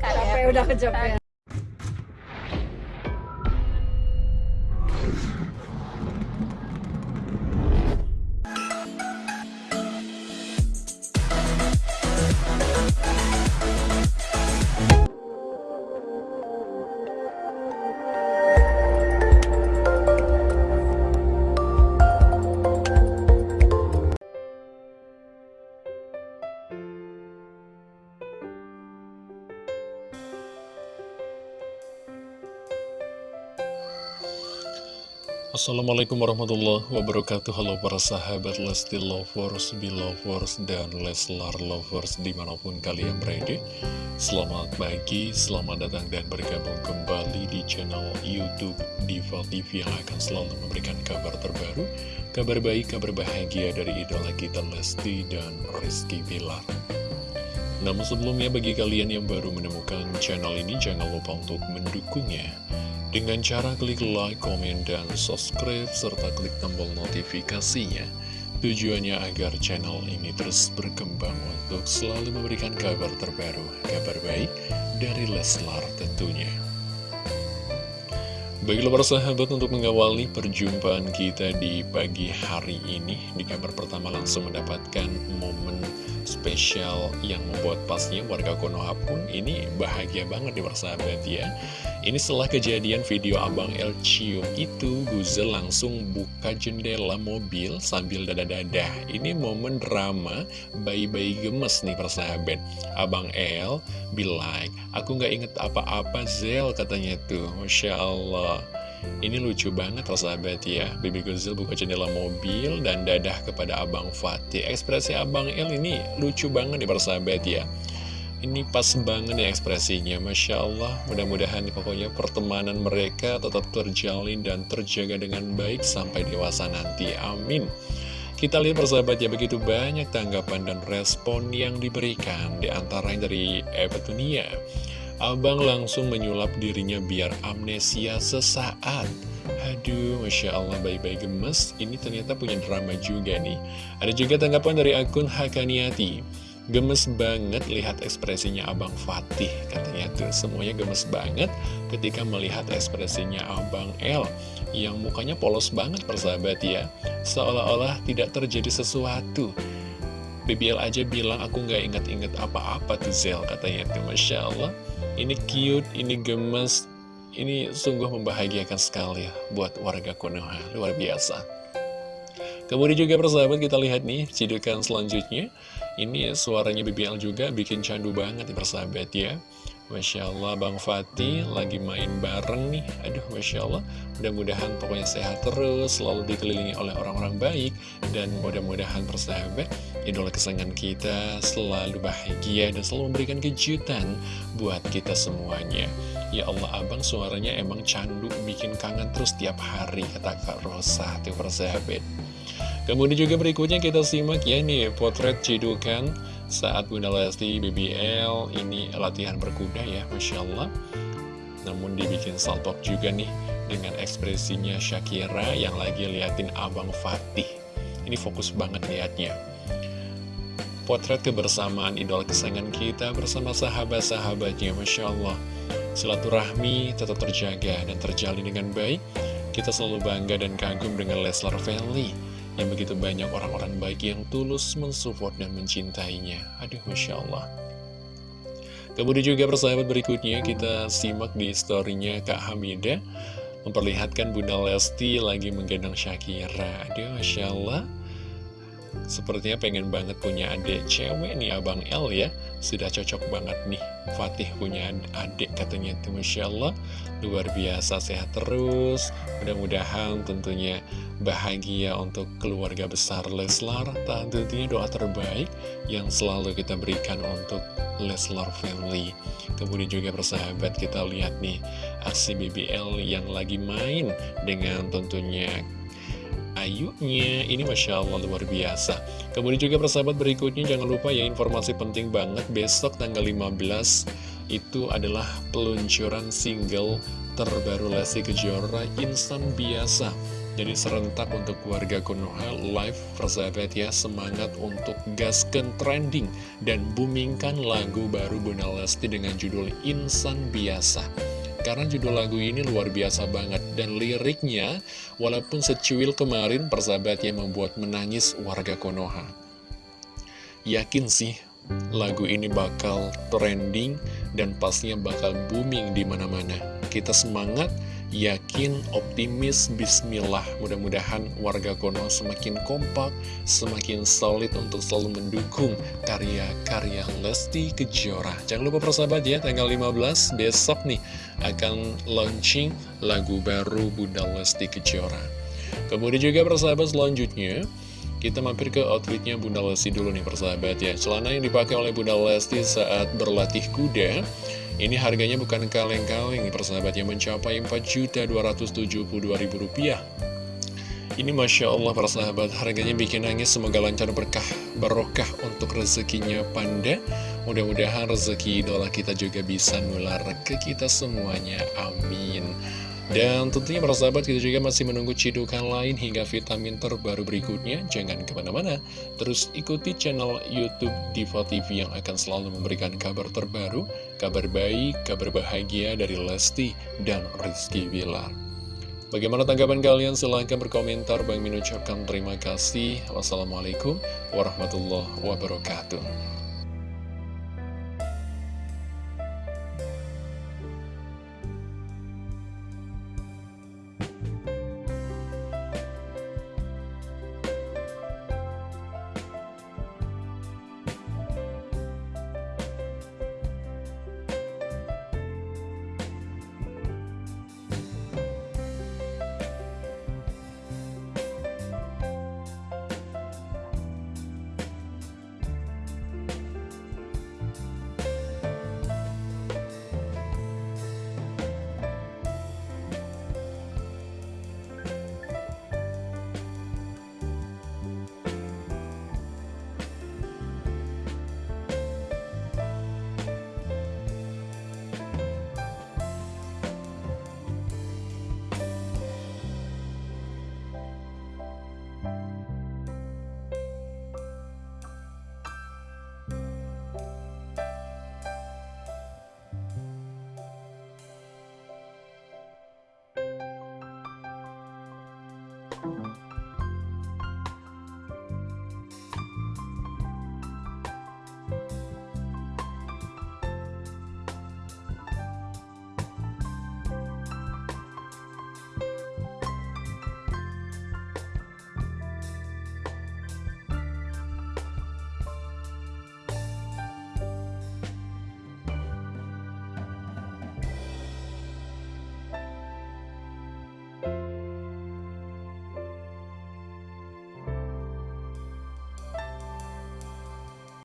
Capek udah kecapean. Assalamualaikum warahmatullahi wabarakatuh. Halo para sahabat Lesti Lovers, Belovers, dan Leslar Lovers di mana pun kalian berada. Selamat pagi, selamat datang dan bergabung kembali di channel Youtube Diva TV Yang akan selalu memberikan kabar terbaru Kabar baik, kabar bahagia dari idola kita Lesti dan Rizky Bilar. Namun sebelumnya bagi kalian yang baru menemukan channel ini Jangan lupa untuk mendukungnya dengan cara klik like, komen, dan subscribe, serta klik tombol notifikasinya. Tujuannya agar channel ini terus berkembang untuk selalu memberikan kabar terbaru, kabar baik dari Leslar tentunya. Baiklah para sahabat untuk mengawali perjumpaan kita di pagi hari ini Di kabar pertama langsung mendapatkan momen spesial yang membuat pasnya warga Konoha pun ini bahagia banget di persahabat ya. Ini setelah kejadian video Abang El cium itu Guzel langsung buka jendela mobil sambil dada-dada Ini momen drama bayi-bayi gemes nih persahabat Abang El bilang aku nggak inget apa-apa Zel katanya tuh. Masya Allah ini lucu banget persahabat ya. Bibi Guzel buka jendela mobil dan dadah kepada Abang Fatih. Ekspresi Abang El ini lucu banget nih persahabat ya. Ini pas banget nih ekspresinya Masya Allah. Mudah-mudahan pokoknya pertemanan mereka tetap terjalin dan terjaga dengan baik sampai dewasa nanti. Amin. Kita lihat persahabat ya begitu banyak tanggapan dan respon yang diberikan Di antaranya dari Eva Tunia Abang langsung menyulap dirinya biar amnesia sesaat. Aduh, Masya Allah bayi-bayi gemes. Ini ternyata punya drama juga nih. Ada juga tanggapan dari akun Hakaniati. Gemes banget lihat ekspresinya Abang Fatih. Katanya tuh semuanya gemes banget ketika melihat ekspresinya Abang El. Yang mukanya polos banget persahabat ya. Seolah-olah tidak terjadi sesuatu BBL aja bilang aku nggak inget-inget apa-apa tuh Zel katanya tuh Masya Allah ini cute, ini gemes, ini sungguh membahagiakan sekali buat warga Konoha, luar biasa. Kemudian juga persahabat kita lihat nih, cidukan selanjutnya. Ini suaranya BBL juga bikin candu banget nih persahabat ya. Masya Allah Bang Fatih lagi main bareng nih Aduh Masya Allah Mudah-mudahan pokoknya sehat terus Selalu dikelilingi oleh orang-orang baik Dan mudah-mudahan persahabat Idola kesayangan kita selalu bahagia Dan selalu memberikan kejutan Buat kita semuanya. Ya Allah abang suaranya emang candu Bikin kangen terus tiap hari Kata Kak Rosa Tuh persahabat Kemudian juga berikutnya kita simak ya nih potret cidukan saat Bunda Lesti BBL ini latihan berkuda ya Masya Allah. Namun dibikin salpok juga nih dengan ekspresinya Shakira yang lagi liatin Abang Fatih. Ini fokus banget liatnya Potret kebersamaan idol kesayangan kita bersama sahabat-sahabatnya Masya Allah Silaturahmi tetap terjaga dan terjalin dengan baik Kita selalu bangga dan kagum dengan Leslar Family yang begitu banyak orang-orang baik yang tulus mensupport dan mencintainya. Aduh, Masya Allah. Kemudian juga persahabat berikutnya kita simak di storynya Kak Hamida memperlihatkan Bunda Lesti lagi menggendong Shakira. Aduh, Masya Allah. Sepertinya pengen banget punya adik cewek nih Abang L ya. Sudah cocok banget nih Fatih punya adik katanya itu Masya Allah. Luar biasa sehat terus. Mudah-mudahan tentunya bahagia untuk keluarga besar Leslar. Tentunya doa terbaik yang selalu kita berikan untuk Leslar Family. Kemudian juga persahabat kita lihat nih Aksi BBL yang lagi main dengan tentunya Ayunya. Ini Masya Allah luar biasa. Kemudian juga persahabat berikutnya jangan lupa ya informasi penting banget. Besok tanggal 15 itu adalah peluncuran single terbaru Lesti Kejora Insan Biasa. Jadi serentak untuk warga Konoha live persahabat ya Semangat untuk gaskan trending Dan boomingkan lagu baru Bunda Lesti dengan judul Insan Biasa karena judul lagu ini luar biasa banget dan liriknya walaupun secuil kemarin persahabat yang membuat menangis warga Konoha. Yakin sih lagu ini bakal trending dan pastinya bakal booming di mana-mana. Kita semangat yakin, optimis, bismillah. Mudah-mudahan warga Konoha semakin kompak, semakin solid untuk selalu mendukung karya-karya Lesti Kejora. Jangan lupa persahabat ya, tanggal 15 besok nih akan launching lagu baru Bunda Lesti Kejora. Kemudian juga persahabat selanjutnya, kita mampir ke outfitnya Bunda Lesti dulu nih persahabat ya. Celana yang dipakai oleh Bunda Lesti saat berlatih kuda ini harganya bukan kaleng-kaleng persahabat yang mencapai Rp4.272.000 Ini Masya Allah persahabat harganya bikin nangis semoga lancar berkah barokah untuk rezekinya Panda. Mudah-mudahan rezeki idola kita juga bisa nular ke kita semuanya Amin dan tentunya para sahabat kita juga masih menunggu cidukan lain hingga vitamin terbaru berikutnya. Jangan ke mana-mana, terus ikuti channel Youtube Diva TV yang akan selalu memberikan kabar terbaru, kabar baik, kabar bahagia dari Lesti dan Rizky Bilar. Bagaimana tanggapan kalian? Silahkan berkomentar. Bang Min ucapkan terima kasih. Wassalamualaikum warahmatullahi wabarakatuh.